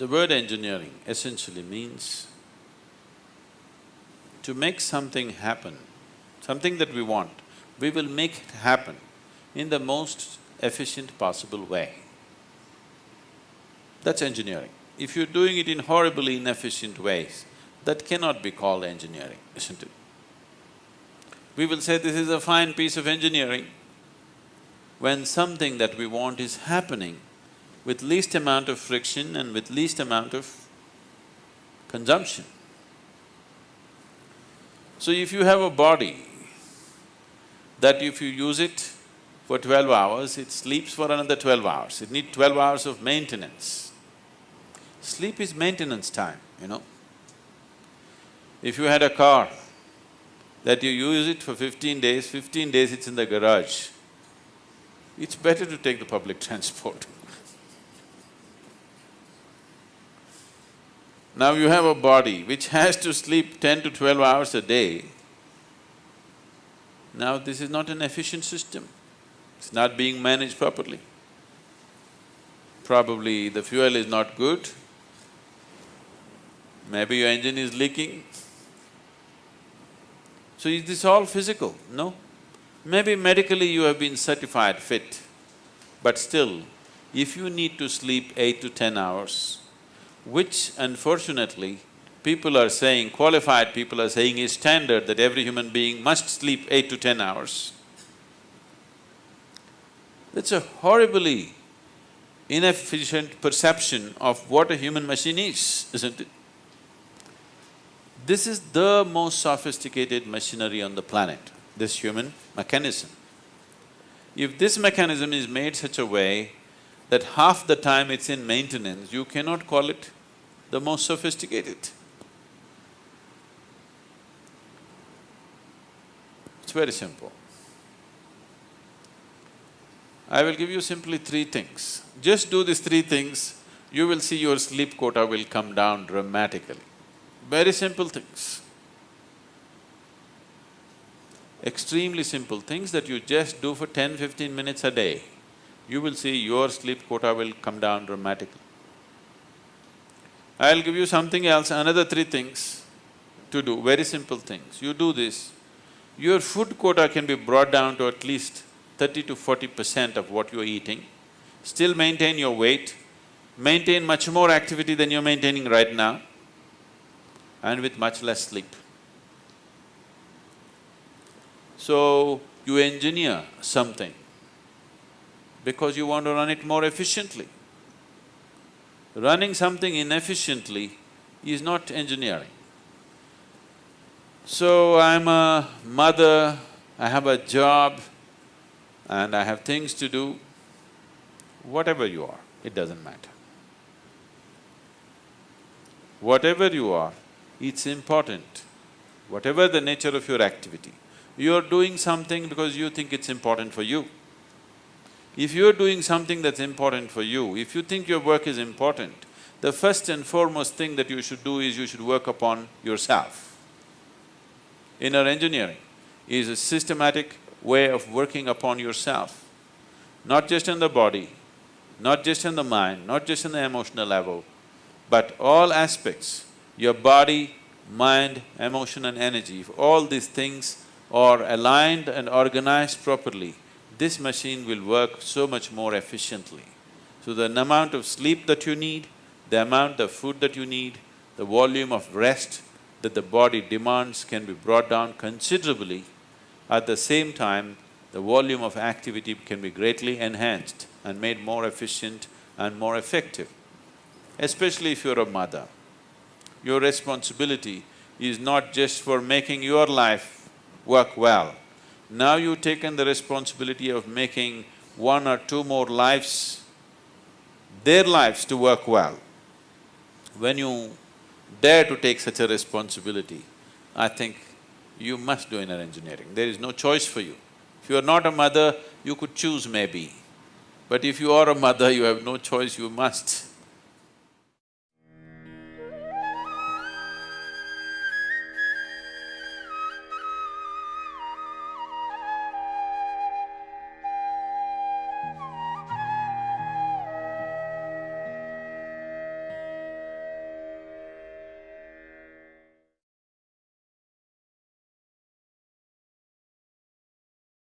The word engineering essentially means to make something happen, something that we want, we will make it happen in the most efficient possible way. That's engineering. If you're doing it in horribly inefficient ways, that cannot be called engineering, isn't it? We will say this is a fine piece of engineering when something that we want is happening with least amount of friction and with least amount of consumption. So if you have a body that if you use it for twelve hours, it sleeps for another twelve hours, it needs twelve hours of maintenance. Sleep is maintenance time, you know. If you had a car that you use it for fifteen days, fifteen days it's in the garage, it's better to take the public transport. Now you have a body which has to sleep ten to twelve hours a day. Now this is not an efficient system, it's not being managed properly. Probably the fuel is not good, maybe your engine is leaking. So is this all physical? No. Maybe medically you have been certified fit, but still, if you need to sleep eight to ten hours, which unfortunately people are saying, qualified people are saying is standard that every human being must sleep eight to ten hours. That's a horribly inefficient perception of what a human machine is, isn't it? This is the most sophisticated machinery on the planet, this human mechanism. If this mechanism is made such a way that half the time it's in maintenance, you cannot call it the most sophisticated. It's very simple. I will give you simply three things. Just do these three things, you will see your sleep quota will come down dramatically. Very simple things. Extremely simple things that you just do for 10-15 minutes a day you will see your sleep quota will come down dramatically. I'll give you something else, another three things to do, very simple things. You do this, your food quota can be brought down to at least thirty to forty percent of what you're eating, still maintain your weight, maintain much more activity than you're maintaining right now, and with much less sleep. So, you engineer something because you want to run it more efficiently. Running something inefficiently is not engineering. So, I'm a mother, I have a job and I have things to do, whatever you are, it doesn't matter. Whatever you are, it's important, whatever the nature of your activity. You're doing something because you think it's important for you. If you're doing something that's important for you, if you think your work is important, the first and foremost thing that you should do is you should work upon yourself. Inner engineering is a systematic way of working upon yourself, not just in the body, not just in the mind, not just in the emotional level, but all aspects, your body, mind, emotion and energy, if all these things are aligned and organized properly, this machine will work so much more efficiently. So the amount of sleep that you need, the amount of food that you need, the volume of rest that the body demands can be brought down considerably. At the same time, the volume of activity can be greatly enhanced and made more efficient and more effective. Especially if you're a mother, your responsibility is not just for making your life work well, now you've taken the responsibility of making one or two more lives, their lives to work well. When you dare to take such a responsibility, I think you must do inner engineering. There is no choice for you. If you are not a mother, you could choose maybe. But if you are a mother, you have no choice, you must.